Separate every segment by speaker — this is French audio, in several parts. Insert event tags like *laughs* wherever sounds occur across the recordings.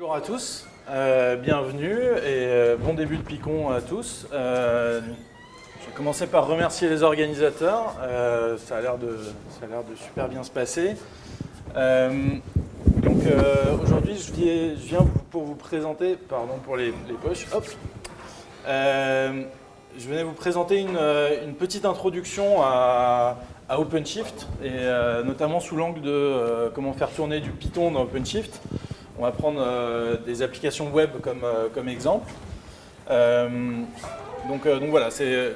Speaker 1: Bonjour à tous, euh, bienvenue et euh, bon début de Picon à tous. Euh, je vais commencer par remercier les organisateurs, ça a l'air de, de, super bien se passer. donc aujourd'hui je viens, pour vous présenter, pardon pour les, poches, hop, je venais vous présenter une, petite introduction à, à OpenShift et notamment sous l'angle de comment faire tourner du Python dans OpenShift. On va prendre euh, des applications web comme, euh, exemple. Euh, donc, voilà, c'est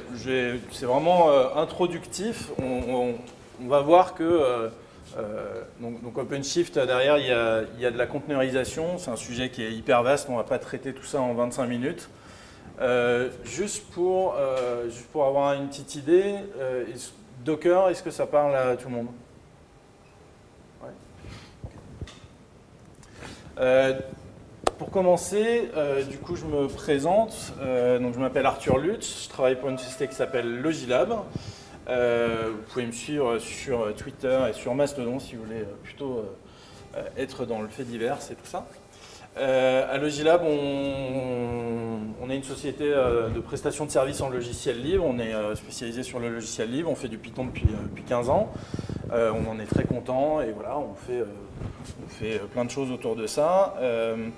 Speaker 1: vraiment introductif. On, va voir que donc, OpenShift, derrière, il y, a, il y, a, de la conteneurisation. C'est un sujet qui est hyper vaste. On ne va pas traiter tout ça en 25 minutes. juste, pour, juste pour avoir une petite idée, Docker, est-ce que ça parle à tout le monde? Euh, pour commencer, euh, du coup, je me présente. Euh, donc, je m'appelle Arthur Lutz. Je travaille pour une société qui s'appelle Logilab. vous pouvez me suivre sur Twitter et sur Mastodon si vous voulez plutôt être dans le fait divers et tout ça. à Logilab, on, est une société de prestation de services en logiciel libre. On est spécialisé sur le logiciel libre. On fait du Python depuis, depuis 15 ans. on en est très content et voilà, on fait on fait euh, plein de choses autour de ça. Euh,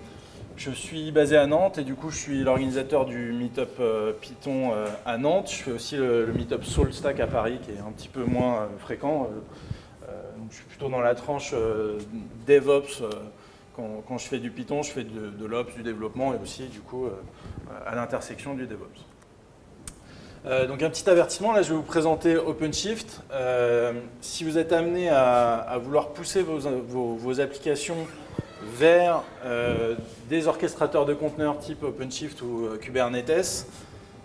Speaker 1: je suis basé à Nantes et du coup je suis l'organisateur du Meetup euh, Python à Nantes. Je fais aussi le, Meetup SoulStack à Paris qui est un petit peu moins fréquent. je suis plutôt dans la tranche DevOps. Quand, je fais du Python, je fais de, de l'Ops, du développement et aussi du coup à l'intersection du DevOps. Euh, donc un petit avertissement, là je vais vous présenter OpenShift. Euh, si vous êtes amené à, vouloir pousser vos, applications vers euh, des orchestrateurs de conteneurs type OpenShift ou Kubernetes,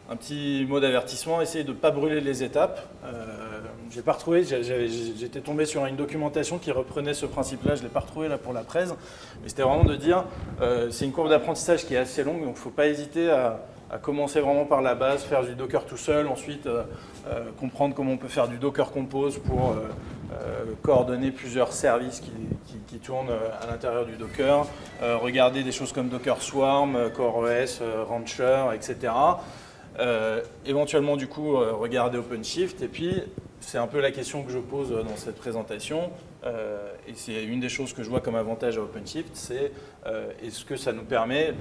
Speaker 1: un petit mot d'avertissement, essayez de ne pas brûler les étapes. j'ai pas retrouvé, j'étais tombé sur une documentation qui reprenait ce principe-là, je l'ai pas retrouvé là pour la presse, mais c'était vraiment de dire, c'est une courbe d'apprentissage qui est assez longue, donc il ne faut pas hésiter à, à commencer vraiment par la base, faire du Docker tout seul, ensuite euh, euh, comprendre comment on peut faire du Docker Compose pour euh, coordonner plusieurs services qui, tournent à l'intérieur du Docker, regarder des choses comme Docker Swarm, CoreOS, Rancher, etc. éventuellement du coup regarder OpenShift et puis c'est un peu la question que je pose dans cette présentation et c'est une des choses que je vois comme avantage à OpenShift, c'est est-ce que ça nous permet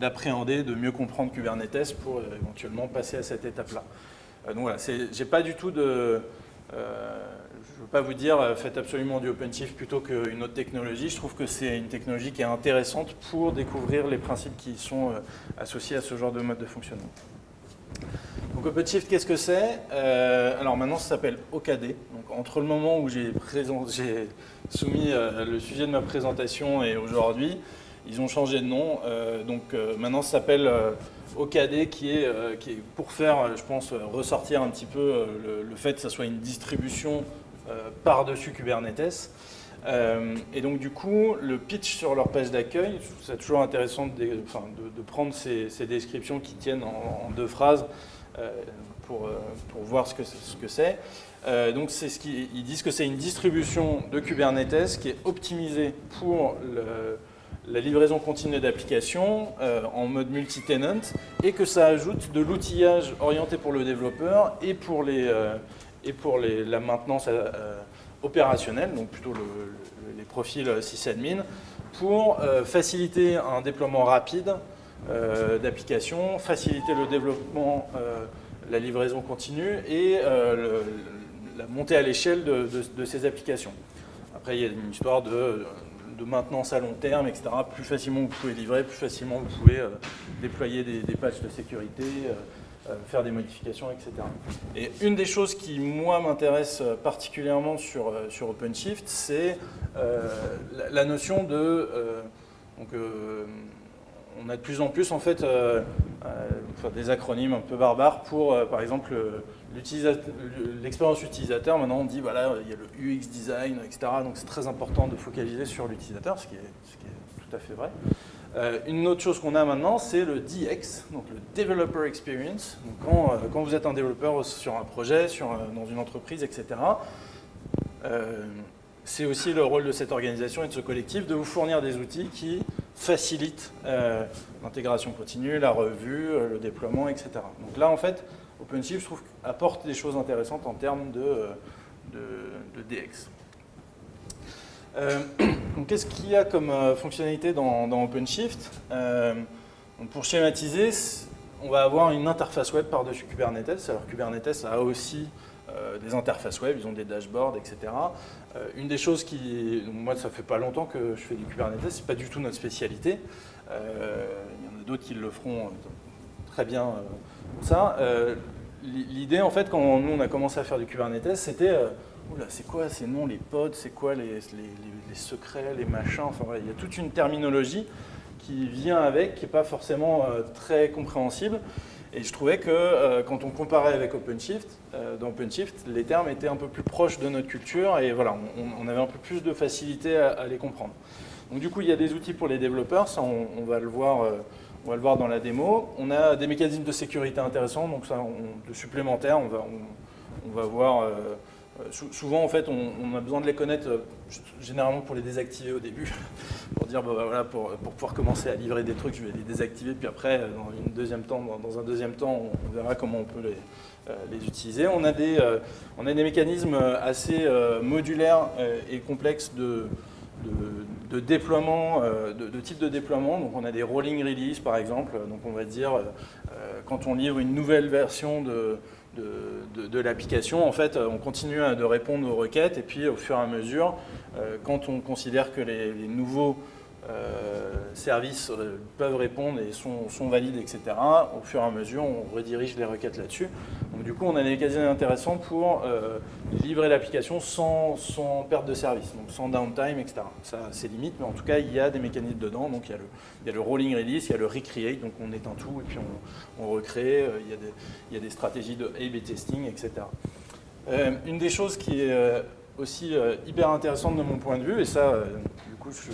Speaker 1: d'appréhender, de mieux comprendre Kubernetes pour euh, éventuellement passer à cette étape-là. Euh, donc voilà, j'ai pas du tout de... Euh, je ne veux pas vous dire faites absolument du OpenShift plutôt qu'une autre technologie. Je trouve que c'est une technologie qui est intéressante pour découvrir les principes qui sont associés à ce genre de mode de fonctionnement. Donc OpenShift, qu'est-ce que c'est? Alors maintenant, ça s'appelle OKD. Donc entre le moment où j'ai soumis le sujet de ma présentation et aujourd'hui, ils ont changé de nom, euh, donc euh, maintenant ça s'appelle euh, OKD qui est, pour faire, je pense, ressortir un petit peu le, fait que ça soit une distribution par-dessus Kubernetes. et donc du coup, le pitch sur leur page d'accueil, c'est toujours intéressant de, prendre ces, descriptions qui tiennent en, deux phrases pour, voir ce que c'est. Ce donc c'est disent que c'est une distribution de Kubernetes qui est optimisée pour le, la livraison continue d'applications euh, en mode multi-tenant et que ça ajoute de l'outillage orienté pour le développeur et pour, les, euh, et pour la maintenance euh, opérationnelle, donc plutôt les profils sysadmin, pour faciliter un déploiement rapide d'applications, faciliter le développement, la livraison continue et la montée à l'échelle de, ces applications. Après, il y a une histoire de maintenance à long terme, etc. Plus facilement vous pouvez livrer, plus facilement vous pouvez euh, déployer des, patchs de sécurité, euh, euh, faire des modifications, etc. Et une des choses qui, moi, m'intéresse particulièrement sur, sur OpenShift, c'est la, notion de... donc, on a de plus en plus en fait des acronymes un peu barbares pour, par exemple, l'expérience utilisateur, maintenant on dit voilà, il y a le UX design, etc. Donc c'est très important de focaliser sur l'utilisateur, ce, qui est tout à fait vrai. Euh, une autre chose qu'on a maintenant, c'est le DX, donc le Developer Experience. Quand, euh, vous êtes un développeur sur un projet, dans une entreprise, etc., euh, c'est aussi le rôle de cette organisation et de ce collectif de vous fournir des outils qui facilite l'intégration continue, la revue, le déploiement, etc. Donc là, en fait, OpenShift, apporte des choses intéressantes en termes de, de, DX. *clears throat* donc, qu'est-ce qu'il y a comme fonctionnalité dans, dans OpenShift? Pour schématiser, on va avoir une interface web par-dessus Kubernetes. Alors Kubernetes a aussi euh, des interfaces web, ils ont des dashboards, etc. Euh, une des choses qui, moi ça fait pas longtemps que je fais du Kubernetes, c'est pas du tout notre spécialité. Euh, il y en a d'autres qui le feront très bien ça. L'idée en fait quand nous on a commencé à faire du Kubernetes, c'était c'est quoi ces noms, les pods, c'est quoi les, secrets, les machins, enfin il y a toute une terminologie qui vient avec, qui n'est pas forcément très compréhensible. Et je trouvais que euh, quand on comparait avec OpenShift, euh, dans OpenShift, les termes étaient un peu plus proches de notre culture et voilà, on, avait un peu plus de facilité à, les comprendre. Donc du coup, il y a des outils pour les développeurs, ça on, va, le voir, euh, on va le voir dans la démo. On a des mécanismes de sécurité intéressants, donc ça, de supplémentaires, on va, on, va voir souvent, en fait, on, a besoin de les connaître, euh, généralement pour les désactiver au début, *laughs* pour dire, bah, voilà, pour, pouvoir commencer à livrer des trucs, je vais les désactiver, puis après, euh, dans, un deuxième temps, on, verra comment on peut les, utiliser. On a, des, on a des mécanismes assez modulaires et complexes de, de, déploiement, de, de, type de déploiement. Donc on a des rolling release par exemple. Donc on va dire quand on livre une nouvelle version de, de, l'application, en fait, on continue de répondre aux requêtes et puis au fur et à mesure, euh, quand on considère que les, nouveaux services euh, peuvent répondre et sont, valides, etc., au fur et à mesure, on redirige les requêtes là-dessus. Donc du coup, on a des mécanismes intéressants pour livrer l'application sans, perte de service, donc sans downtime, etc. Ça, c'est limite, mais en tout cas, il y a des mécanismes dedans. Donc il y a le, rolling release, il y a le recreate, donc on éteint tout et puis on, recrée. Il y, a des, stratégies de A-B testing, etc. une des choses qui est aussi hyper intéressante de mon point de vue, et ça, du coup, je,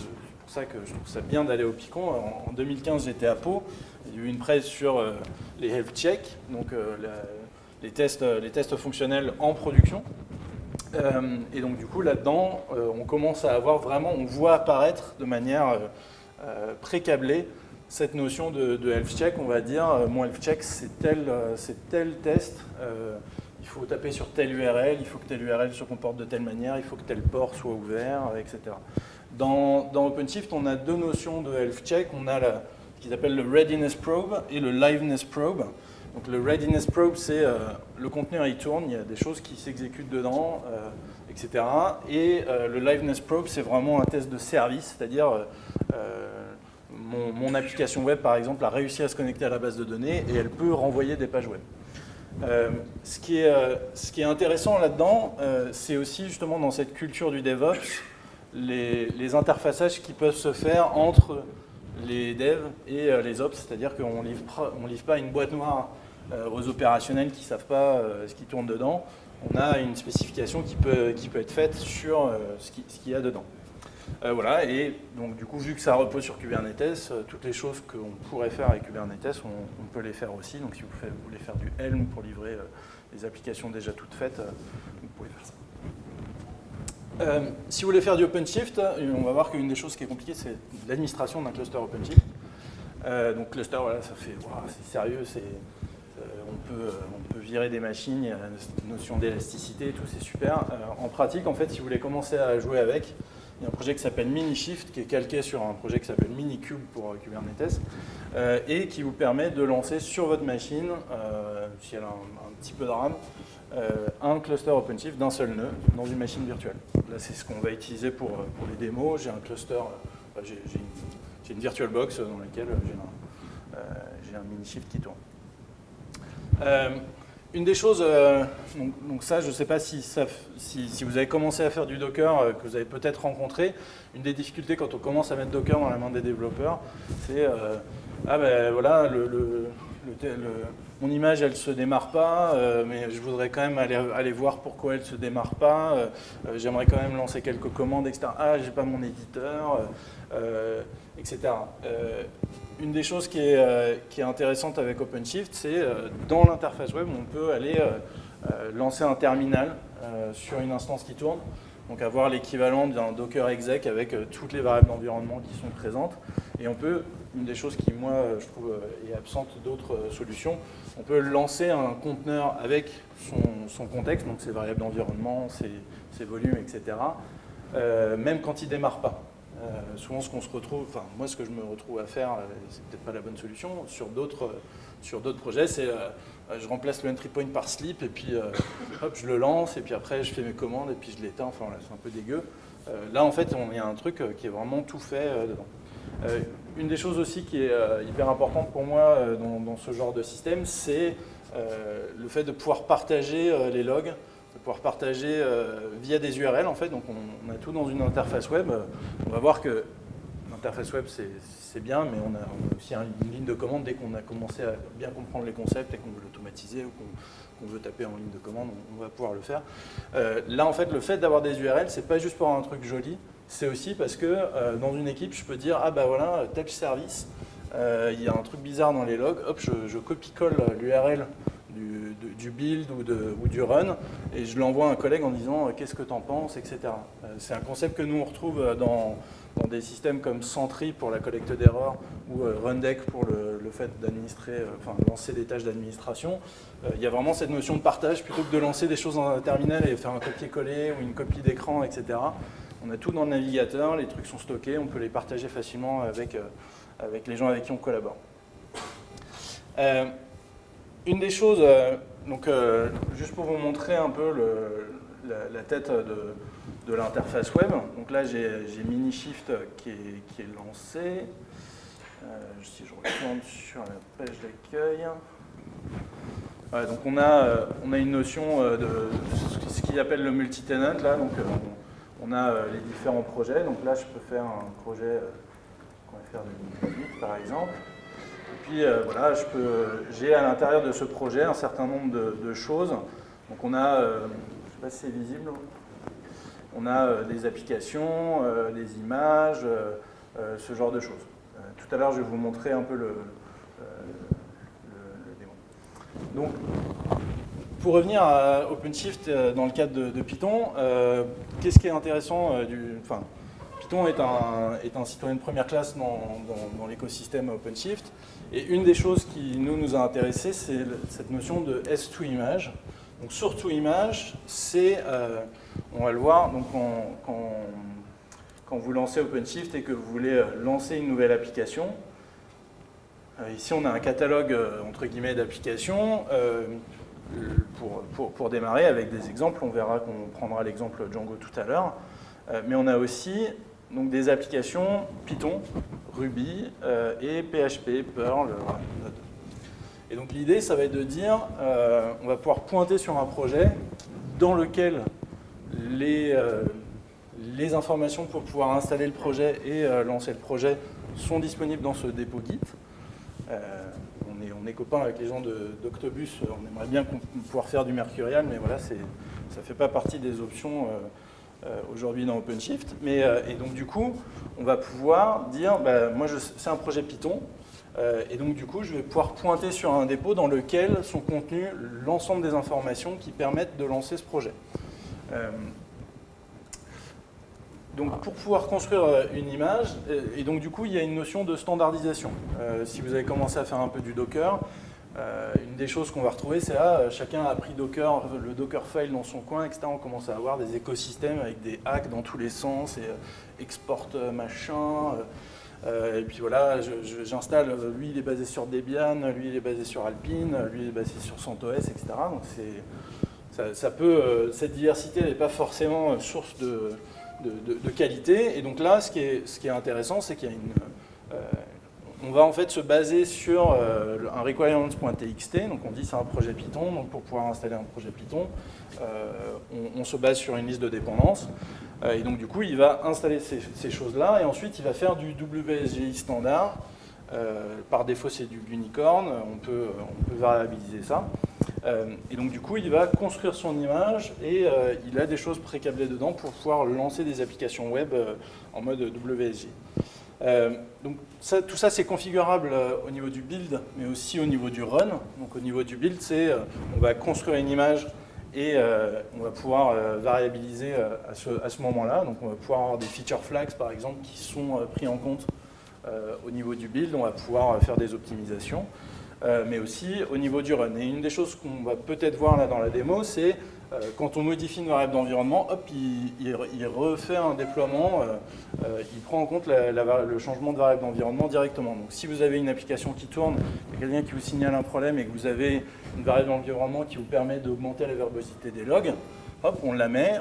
Speaker 1: ça que je trouve ça bien d'aller au Picon. En, 2015, j'étais à Pau. Il y a eu une presse sur euh, les health checks, donc euh, les, tests, les tests fonctionnels en production. Euh, et donc du coup, là-dedans, on commence à avoir vraiment, on voit apparaître de manière pré-câblée cette notion de, health check. On va dire, mon health check, c'est tel, tel test il faut taper sur telle URL, il faut que telle URL se comporte de telle manière, il faut que tel port soit ouvert, etc. Dans, OpenShift, on a deux notions de health check. On a ce qu'ils appellent le readiness probe et le liveness probe. Donc le readiness probe, c'est euh, le conteneur il tourne, il y a des choses qui s'exécutent dedans, euh, etc. Et euh, le liveness probe, c'est vraiment un test de service, c'est-à-dire mon, application web, par exemple, a réussi à se connecter à la base de données et elle peut renvoyer des pages web. ce qui est intéressant là-dedans, c'est aussi justement dans cette culture du DevOps, les, interfaçages qui peuvent se faire entre les devs et euh, les ops, c'est-à-dire qu'on ne livre, livre pas une boîte noire euh, aux opérationnels qui ne savent pas euh, ce qui tourne dedans. On a une spécification qui peut, qui peut être faite sur ce qu'il y a dedans. voilà, et donc du coup, vu que ça repose sur Kubernetes, toutes les choses qu'on pourrait faire avec Kubernetes, on, peut les faire aussi. Donc si vous, voulez faire du Helm pour livrer les applications déjà toutes faites, vous pouvez faire ça. Euh, si vous voulez faire du OpenShift, euh, on va voir qu'une des choses qui est compliquée, c'est l'administration d'un cluster OpenShift. Euh, donc cluster, voilà, ça fait, c'est sérieux, c'est, on, peut, on peut virer des machines, il y a une notion d'élasticité et tout, c'est super. en pratique, en fait, si vous voulez commencer à jouer avec, il y a un projet qui s'appelle MiniShift, qui est calqué sur un projet qui s'appelle Minikube pour Kubernetes, et qui vous permet de lancer sur votre machine, si elle a un petit peu de RAM, un cluster OpenShift d'un seul nœud dans une machine virtuelle. Là, c'est ce qu'on va utiliser pour, euh, les démos. J'ai un cluster, euh, j'ai une, VirtualBox dans laquelle j'ai un, un mini-shift qui tourne. Une des choses, donc, ça, je ne sais pas si, si, vous avez commencé à faire du Docker, que vous avez peut-être rencontré, une des difficultés quand on commence à mettre Docker dans la main des développeurs, c'est, ah ben voilà, mon image, elle ne se démarre pas, euh, mais je voudrais quand même aller, voir pourquoi elle ne se démarre pas. Euh, euh, j'aimerais quand même lancer quelques commandes, etc. Ah, j'ai pas mon éditeur, etc. une des choses est, qui est intéressante avec OpenShift, c'est dans l'interface web, on peut aller lancer un terminal sur une instance qui tourne. Donc avoir l'équivalent d'un Docker exec avec toutes les variables d'environnement qui sont présentes Et on peut, une des choses qui, moi, je trouve est absente d'autres solutions, on peut lancer un conteneur avec son, contexte, donc ses variables d'environnement, ses, volumes, etc., même quand il ne démarre pas. Souvent, ce qu'on se retrouve, enfin, moi, ce que je me retrouve à faire, c'est peut-être pas la bonne solution, sur d'autres d'autres projets, c'est euh, je remplace le entry point par slip et puis euh, hop, je le lance et puis après je fais mes commandes et puis je l'éteins. Enfin c'est un peu dégueu. Euh, là en fait, il y a un truc qui est vraiment tout fait dedans. une des choses aussi qui est hyper importante pour moi dans, ce genre de système, c'est le fait de pouvoir partager les logs, de pouvoir partager via des URL en fait. Donc on, a tout dans une interface web. On va voir que l'interface web c'est bien, mais on a, aussi une ligne de commande dès qu'on a commencé à bien comprendre les concepts et qu'on veut l'automatiser ou qu'on veut taper en ligne de commande, on, va pouvoir le faire. Euh, là, en fait, le fait d'avoir des URL, c'est pas juste pour un truc joli, c'est aussi parce que euh, dans une équipe, je peux dire, ah bah voilà, tel service, euh, il y a un truc bizarre dans les logs, hop, je, copie-colle l'URL du, build ou, du run, et je l'envoie à un collègue en disant qu'est-ce que tu en penses, etc. c'est un concept que nous on retrouve dans, dans des systèmes comme Sentry pour la collecte d'erreurs ou euh, Rundeck pour le, fait d'administrer, euh, enfin lancer des tâches d'administration, euh, il y a vraiment cette notion de partage plutôt que de lancer des choses dans un terminal et faire un copier-coller ou une copie d'écran, etc. On a tout dans le navigateur, les trucs sont stockés, on peut les partager facilement avec, avec les gens avec qui on collabore. Une des choses, donc juste pour vous montrer un peu la, tête de, l'interface web. Donc là, j'ai Minishift qui est, lancé. Euh, si je retourne sur la page d'accueil. donc on a, euh, on a une notion euh, de ce qu'il appelle le multi-tenant. Là, donc on, a les différents projets. Donc là, je peux faire un projet qu'on va faire de par exemple. Puis voilà, j'ai à l'intérieur de ce projet un certain nombre de, choses. Donc on a, je ne sais pas si c'est visible, on a euh, des applications, euh, des images, euh, ce genre de choses. tout à l'heure, je vais vous montrer un peu le, démo. Donc, pour revenir à OpenShift dans le cadre de, Python, qu'est-ce qui est intéressant du, enfin, Python est un, citoyen de première classe dans l'écosystème OpenShift. Et une des choses qui nous, nous a intéressé, c'est cette notion de S2 image. Donc sur image, c'est, euh, on va le voir, donc quand, vous lancez OpenShift et que vous voulez euh, lancer une nouvelle application, euh, ici on a un catalogue entre guillemets d'applications pour, pour, démarrer avec des exemples, on verra qu'on prendra l'exemple Django tout à l'heure, mais on a aussi donc, des applications Python, Ruby et PHP, Perl, et donc l'idée, ça va être de dire, euh, on va pouvoir pointer sur un projet dans lequel les, euh, informations pour pouvoir installer le projet et euh, lancer le projet sont disponibles dans ce dépôt Git. on, est, on est copains avec les gens d'Octobus, on aimerait bien pouvoir faire du Mercurial, mais voilà, ça ne fait pas partie des options aujourd'hui dans OpenShift. Mais, et donc du coup, on va pouvoir dire, bah, moi c'est un projet Python, euh, et donc du coup, je vais pouvoir pointer sur un dépôt dans lequel sont contenues l'ensemble des informations qui permettent de lancer ce projet. Euh, donc pour pouvoir construire euh, une image, et donc du coup il y a une notion de standardisation. si vous avez commencé à faire un peu du Docker, une des choses qu'on va retrouver c'est là, chacun a pris Docker, le Docker file dans son coin, etc. On commence à avoir des écosystèmes avec des hacks dans tous les sens, et export machin, euh, et puis voilà, j'installe, lui il est basé sur Debian, lui il est basé sur Alpine, lui il est basé sur CentOS, etc. Donc ça, peut, euh, cette diversité n'est pas forcément source de, qualité. Et donc là, ce qui est intéressant, c'est qu'il y a une... Euh, on va en fait se baser sur un requirements.txt, donc on dit c'est un projet Python, donc pour pouvoir installer un projet Python, on, on, se base sur une liste de dépendances. Euh, et donc du coup, il va installer ces, choses-là et ensuite il va faire du WSGI standard. Euh, par défaut, c'est du unicorn, on peut, on peut variabiliser ça. Euh, et donc du coup, il va construire son image et il a des choses précablées dedans pour pouvoir lancer des applications web en mode WSGI. Donc tout ça, c'est configurable au niveau du build, mais aussi au niveau du run. Donc au niveau du build, c'est on va construire une image et euh, on va pouvoir euh, variabiliser euh, à ce, moment-là. Donc on va pouvoir avoir des feature flags, par exemple, qui sont pris en compte au niveau du build, on va pouvoir faire des optimisations. mais aussi au niveau du run. Et une des choses qu'on va peut-être voir là dans la démo, c'est euh, quand on modifie une variable d'environnement, hop, il, refait un déploiement, euh, euh, il prend en compte le changement de variable d'environnement directement. Donc si vous avez une application qui tourne, il y a quelqu'un qui vous signale un problème et que vous avez une variable d'environnement qui vous permet d'augmenter la verbosité des logs, hop, on la met,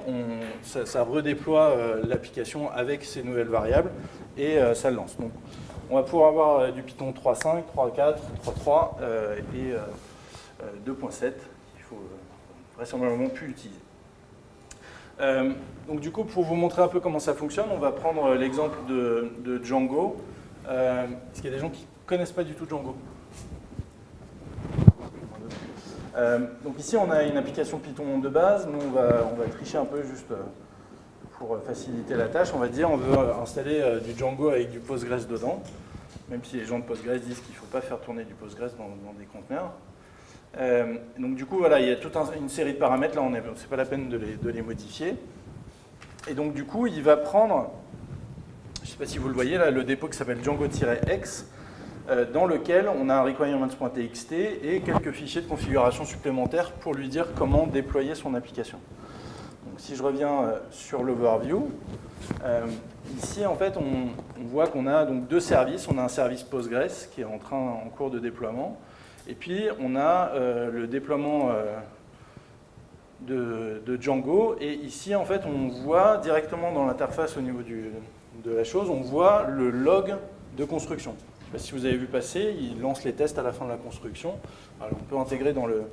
Speaker 1: ça, redéploie l'application avec ces nouvelles variables et ça le lance. Donc on va pouvoir avoir du Python 3.5, 3.4, 3.3 et 2.7 vraisemblablement plus utilisé. Euh, donc du coup, pour vous montrer un peu comment ça fonctionne, on va prendre l'exemple de, Django. Euh, Est-ce qu'il y a des gens qui ne connaissent pas du tout Django euh, Donc ici, on a une application Python de base. Nous, on va, tricher un peu juste euh, pour faciliter la tâche. On va dire on veut installer du Django avec du Postgres dedans, même si les gens de Postgres disent qu'il ne faut pas faire tourner du Postgres dans des conteneurs. Euh, donc du coup, voilà, il y a toute une série de paramètres, là, c'est pas la peine de les, modifier. Et donc du coup, il va prendre, je ne sais pas si vous le voyez, là, le dépôt qui s'appelle Django-X, euh, dans lequel on a un requirements.txt et quelques fichiers de configuration supplémentaires pour lui dire comment déployer son application. Donc si je reviens euh, sur l'overview, ici en fait on, on voit qu'on a donc deux services. On a un service Postgres qui est en train en cours de déploiement et puis, on a euh, le déploiement euh, de, Django. Et ici, en fait, on voit directement dans l'interface au niveau de la chose, on voit le log de construction. si vous avez vu passer, il lance les tests à la fin de la construction. on peut intégrer dans, le,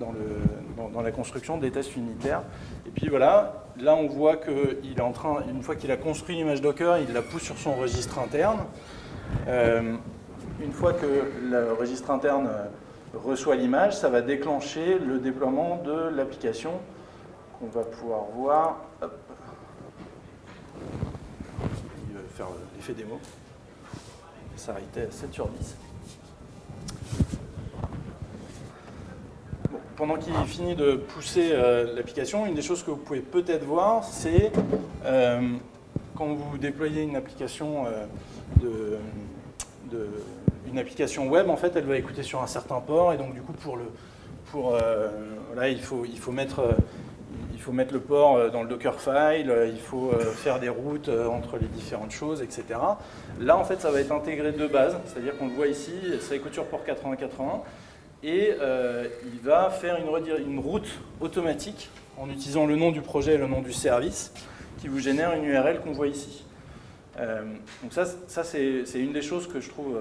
Speaker 1: dans, le, dans, la construction des tests unitaires. Et puis voilà, là on voit qu'il est en train, une fois qu'il a construit l'image Docker, il la pousse sur son registre interne. Euh, une fois que le registre interne reçoit l'image, ça va déclencher le déploiement de l'application qu'on va pouvoir voir. Il va faire l'effet démo. S'arrêter à 7 sur 10. pendant qu'il finit de pousser euh, l'application, une des choses que vous pouvez peut-être voir, c'est euh, quand vous déployez une application de, de une application web, en fait, elle va écouter sur un certain port, et donc du coup, pour le, pour, euh, il, faut, il, faut mettre, euh, il faut mettre le port euh, dans le Dockerfile, il faut faire des routes entre les différentes choses, etc. Là, en fait, ça va être intégré de base, c'est-à-dire qu'on le voit ici, ça écoute sur port 8080, et il va faire une, une route automatique en utilisant le nom du projet et le nom du service qui vous génère une URL qu'on voit ici. donc ça, ça c'est une des choses que je trouve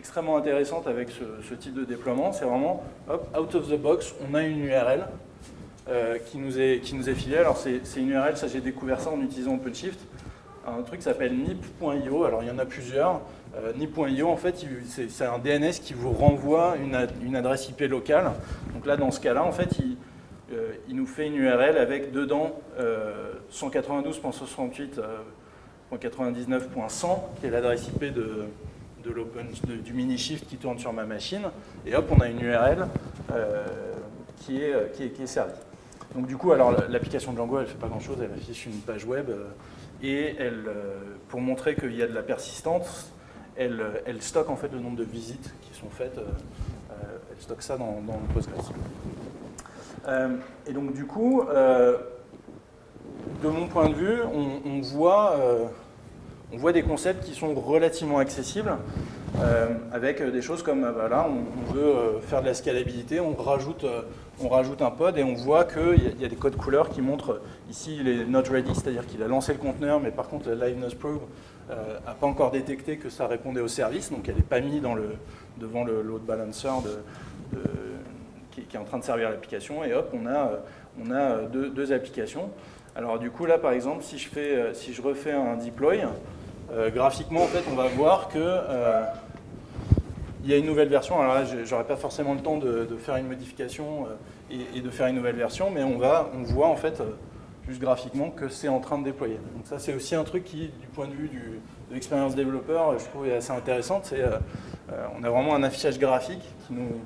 Speaker 1: extrêmement intéressante avec ce, type de déploiement, c'est vraiment, hop, out of the box, on a une URL euh, qui, nous est, qui nous est filée. Alors c'est une URL, ça j'ai découvert ça en utilisant OpenShift, un truc qui s'appelle nip.io, alors il y en a plusieurs. Euh, nip.io, en fait, c'est un DNS qui vous renvoie une, une, adresse IP locale. Donc là, dans ce cas-là, en fait, il, euh, il, nous fait une URL avec dedans 192.68.99.100, qui est l'adresse IP de, de du mini-shift qui tourne sur ma machine, et hop, on a une URL euh, qui, est, qui, est, qui, est, servie. Donc du coup, alors l'application Django, elle ne fait pas grand-chose, elle affiche une page web, euh, et elle, euh, pour montrer qu'il y a de la persistance, elle, elle, stocke en fait le nombre de visites qui sont faites, elle stocke ça dans, dans Postgres. et donc du coup, de mon point de vue, on voit on voit des concepts qui sont relativement accessibles, euh, avec des choses comme, euh, on, veut euh, faire de la scalabilité, on rajoute, un pod et on voit qu'il y, a des codes couleurs qui montrent, ici il est not ready, c'est-à-dire qu'il a lancé le conteneur, mais par contre la liveness probe n'a pas encore détecté que ça répondait au service, donc elle n'est pas mise devant le load balancer qui, est en train de servir l'application, et hop, on a, on a deux, applications. Alors du coup là par exemple, si je, fais, si je refais un deploy, euh, graphiquement, en fait, on va voir que euh, il y a une nouvelle version. Alors là, j'aurais pas forcément le temps de, faire une modification euh, et, de faire une nouvelle version, mais on, va, on voit en fait, juste graphiquement, que c'est en train de déployer. Donc ça, c'est aussi un truc qui, du point de vue de l'expérience développeur, je trouve assez intéressant. C'est, on a vraiment un affichage graphique qui nous,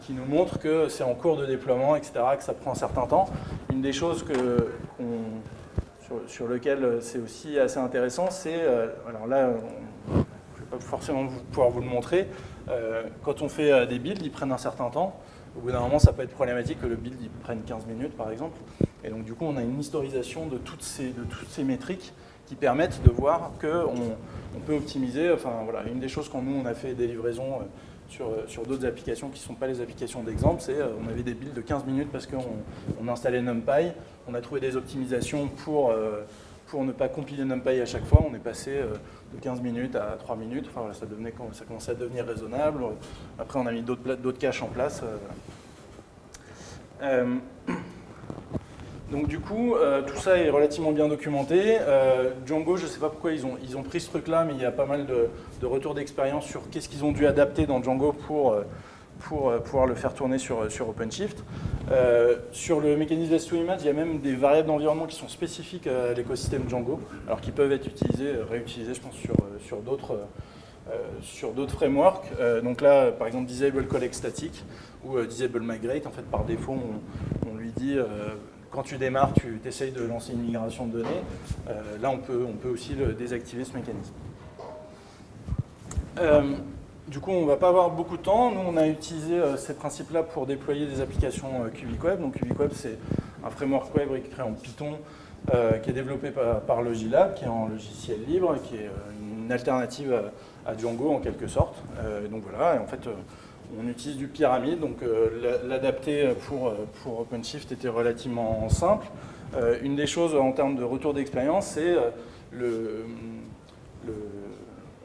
Speaker 1: qui, nous montre que c'est en cours de déploiement, etc., que ça prend un certain temps. Une des choses qu'on sur, lequel euh, c'est aussi assez intéressant, c'est, euh, alors là, je ne vais pas forcément pouvoir vous le montrer. quand on fait des builds, ils prennent un certain temps. Au bout d'un moment, ça peut être problématique que le build il prenne 15 minutes, par exemple. Et donc, du coup, on a une historisation de toutes ces, de toutes ces métriques qui permettent de voir qu'on on peut optimiser. Enfin, voilà, une des choses quand nous, on a fait des livraisons euh, sur, euh, sur d'autres applications qui ne sont pas les applications d'exemple, c'est euh, on avait des builds de 15 minutes parce qu'on on installait NumPy, on a trouvé des optimisations pour, pour ne pas compiler NumPy à chaque fois, on est passé de 15 minutes à 3 minutes, ça commençait à devenir raisonnable. Après, on a mis d'autres caches en place. Donc du coup, euh, tout ça est relativement bien documenté. Euh, Django, je ne sais pas pourquoi ils ont, pris ce truc-là, mais il y a pas mal de, retours d'expérience sur qu'est-ce qu'ils ont dû adapter dans Django pour, euh, pouvoir le faire tourner sur, OpenShift. sur le mécanisme S2Image, il y a même des variables d'environnement qui sont spécifiques à l'écosystème Django, alors qui peuvent être utilisées, réutilisées, je pense, sur, d'autres frameworks. donc là, par exemple, Disable Collect Static ou Disable Migrate, en fait, par défaut, on lui dit quand tu démarres, tu essayes de lancer une migration de données. Euh, là, on peut, aussi désactiver ce mécanisme. Euh, du coup, on ne va pas avoir beaucoup de temps. Nous, on a utilisé euh, ces principes-là pour déployer des applications Web. Donc Web, c'est un framework web écrit en Python qui est développé par, Logilab, qui est en logiciel libre, qui est une alternative à, Django en quelque sorte. donc voilà, en fait, on utilise du pyramide, donc euh, l'adapter pour, euh, pour OpenShift était relativement simple. Euh, une des choses en termes de retour d'expérience, c'est le,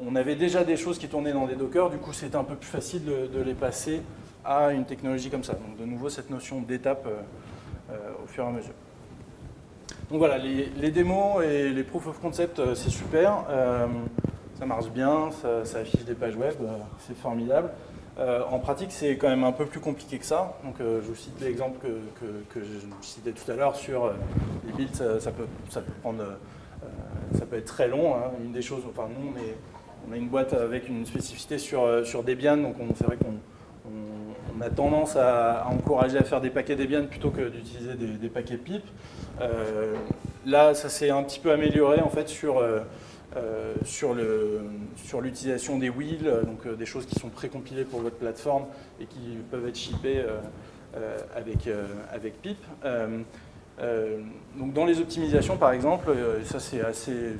Speaker 1: on avait déjà des choses qui tournaient dans des Docker, du coup c'était un peu plus facile de, les passer à une technologie comme ça. Donc de nouveau cette notion d'étape au fur et à mesure. Donc voilà, les, démos et les proof of concept, c'est super. ça marche bien, ça affiche des pages web, c'est formidable. Euh, en pratique, c'est quand même un peu plus compliqué que ça. Donc, euh, je vous cite l'exemple que, je citais tout à l'heure sur euh, les builds, ça, peut, ça, peut, prendre, ça peut être très long. Hein. Une des choses, enfin nous, on, a une boîte avec une spécificité sur, sur Debian, donc c'est vrai qu'on on, a tendance à, encourager à faire des paquets Debian plutôt que d'utiliser des, des, paquets PIP. là, ça s'est un petit peu amélioré en fait sur euh, sur l'utilisation des wheels, euh, donc euh, des choses qui sont précompilées pour votre plateforme et qui peuvent être shippées avec, avec PIP. donc dans les optimisations, par exemple, ça c'est assez,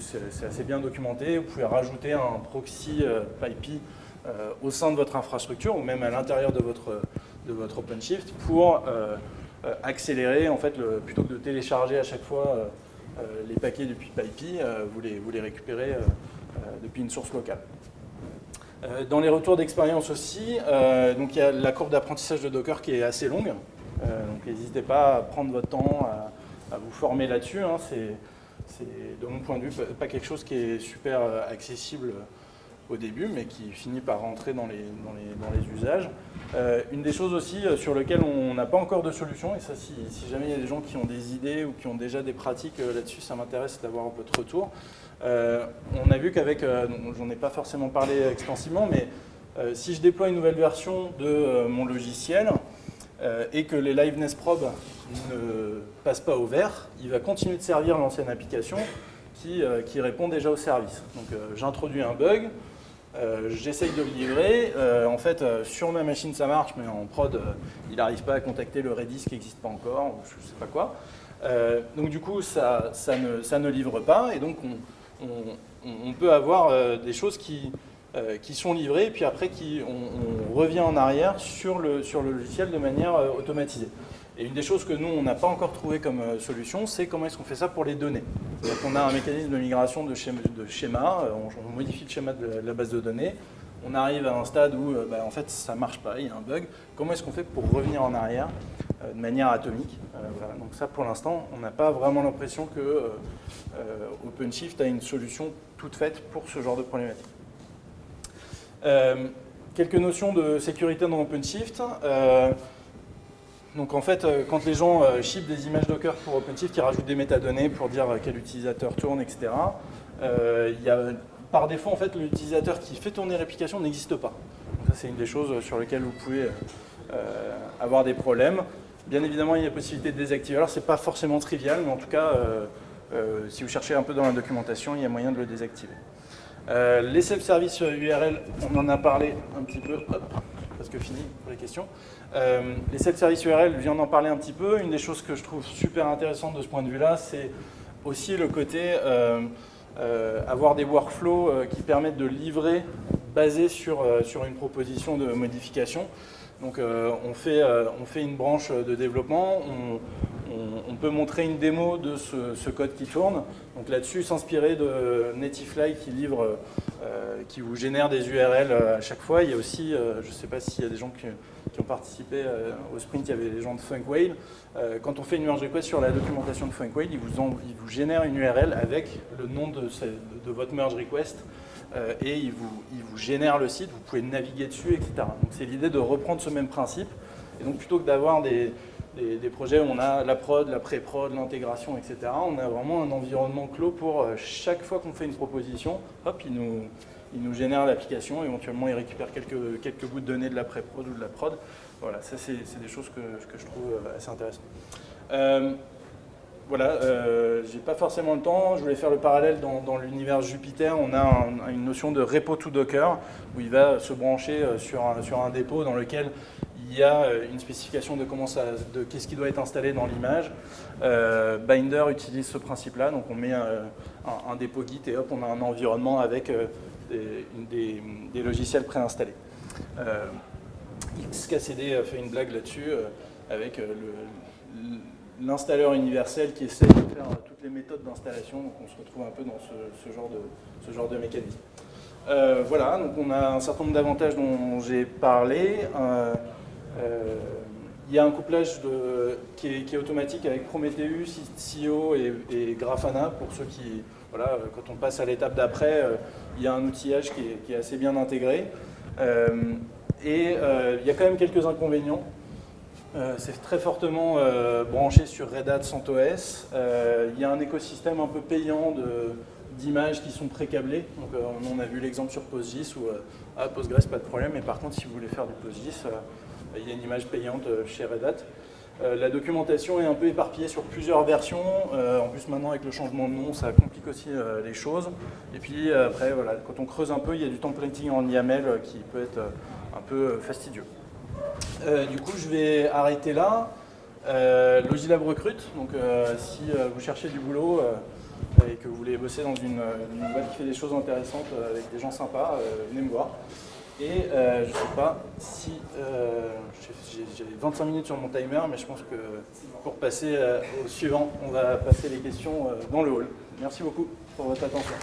Speaker 1: assez, bien documenté, vous pouvez rajouter un proxy PyPI au sein de votre infrastructure ou même à l'intérieur de votre, de votre OpenShift pour accélérer, en fait, plutôt que de télécharger à chaque fois euh, les paquets depuis PyPI, euh, vous les, vous les récupérez euh, depuis une source locale. Dans les retours d'expérience aussi, donc il y a la courbe d'apprentissage de Docker qui est assez longue. donc n'hésitez pas à prendre votre temps à, vous former là-dessus. Hein. c'est, de mon point de vue, pas quelque chose qui est super accessible au début, mais qui finit par rentrer dans les, dans les, usages. Euh, une des choses aussi euh, sur lesquelles on n'a pas encore de solution, et ça si, jamais il y a des gens qui ont des idées ou qui ont déjà des pratiques euh, là-dessus, ça m'intéresse d'avoir un peu de retour. on a vu qu'avec, j'en ai pas forcément parlé extensivement, mais si je déploie une nouvelle version de mon logiciel, et que les liveness probes ne passent pas au vert, il va continuer de servir l'ancienne application qui, qui, répond déjà au service. Donc j'introduis un bug, euh, j'essaye de le livrer. Euh, en fait, euh, sur ma machine, ça marche, mais en prod, il n'arrive pas à contacter le Redis qui n'existe pas encore, ou je ne sais pas quoi. donc du coup, ça, ça, ne, livre pas, et donc on, on, peut avoir des choses qui, sont livrées, et puis après, qui, on, revient en arrière sur le, sur le logiciel de manière automatisée. Et une des choses que nous, on n'a pas encore trouvé comme euh, solution, c'est comment est-ce qu'on fait ça pour les données. C'est-à-dire qu'on a un mécanisme de migration de schéma, euh, on, modifie le schéma de la base de données, on arrive à un stade où euh, bah, en fait ça ne marche pas, il y a un bug. Comment est-ce qu'on fait pour revenir en arrière de manière atomique Donc ça, pour l'instant, on n'a pas vraiment l'impression que OpenShift a une solution toute faite pour ce genre de problématique. quelques notions de sécurité dans OpenShift. Donc en fait, euh, quand les gens euh, ship des images Docker pour OpenShift, ils rajoutent des métadonnées pour dire quel utilisateur tourne, etc. Euh, y a, par défaut, en fait, l'utilisateur qui fait tourner l'application n'existe pas. ça, c'est une des choses sur lesquelles vous pouvez avoir des problèmes. Bien évidemment, il y a possibilité de désactiver. Alors, ce n'est pas forcément trivial, mais en tout cas, si vous cherchez un peu dans la documentation, il y a moyen de le désactiver. les self-service URL, on en a parlé un petit peu, hop, parce que fini pour les questions. Les self-service URL, je viens d'en parler un petit peu. Une des choses que je trouve super intéressante de ce point de vue-là, c'est aussi le côté avoir des workflows qui permettent de livrer basé sur, sur une proposition de modification. Donc euh, on, fait, euh, on fait une branche de développement, on, peut montrer une démo de ce, code qui tourne. Donc là-dessus, s'inspirer de Nativefly qui livre, euh, qui vous génère des URL à chaque fois. Il y a aussi, je ne sais pas s'il y a des gens qui, ont participé au sprint, il y avait des gens de Funkwhale. quand on fait une merge request sur la documentation de Funkwhale, il vous, il vous génère une URL avec le nom de, de votre merge request euh, et il vous, vous, génère le site, vous pouvez naviguer dessus, etc. Donc c'est l'idée de reprendre ce même principe. Et donc plutôt que d'avoir des, des, projets où on a la prod, la pré-prod, l'intégration, etc., on a vraiment un environnement clos pour euh, chaque fois qu'on fait une proposition, hop, il nous, nous génère l'application, éventuellement il récupère quelques, quelques bouts de données de la pré-prod ou de la prod. Voilà, ça c'est des choses que, que, je trouve euh, assez intéressantes voilà, euh, j'ai pas forcément le temps. Je voulais faire le parallèle dans, l'univers Jupiter. On a une notion de repo to Docker où il va se brancher euh, sur un, dépôt dans lequel il y a euh, une spécification de comment de qu'est-ce qui doit être installé dans l'image. Euh, Binder utilise ce principe-là, donc on met un, dépôt Git et hop, on a un environnement avec des, des, logiciels préinstallés. XKCD fait une blague là-dessus avec le l'installeur universel qui essaie de faire toutes les méthodes d'installation. Donc on se retrouve un peu dans ce, genre, de, ce genre de mécanisme. Euh, voilà, donc on a un certain nombre d'avantages dont j'ai parlé. Euh, euh, il y a un couplage qui, est, automatique avec Prometheus, et, et, Grafana pour ceux qui, voilà, quand on passe à l'étape d'après, il y a un outillage qui est, qui est assez bien intégré. et il y a quand même quelques inconvénients. Euh, c'est très fortement euh, branché sur Red Hat CentOS. Euh, il y a un écosystème un peu payant d'images qui sont pré-câblées. Donc, on a vu l'exemple sur PostGIS où ah, Postgres, pas de problème, mais par contre, si vous voulez faire du PostGIS, il y a une image payante chez Red Hat. la documentation est un peu éparpillée sur plusieurs versions. en plus, maintenant, avec le changement de nom, ça complique aussi les choses. Et puis, après, voilà, quand on creuse un peu, il y a du templating en YAML qui peut être un peu fastidieux. Euh, du coup, je vais arrêter là. Euh, Logilab recrute, donc euh, si vous cherchez du boulot et que vous voulez bosser dans une, boîte qui fait des choses intéressantes avec des gens sympas, venez me voir. Et je ne sais pas si... j'ai 25 minutes sur mon timer, mais je pense que pour passer au suivant, on va passer les questions dans le hall. Merci beaucoup pour votre attention.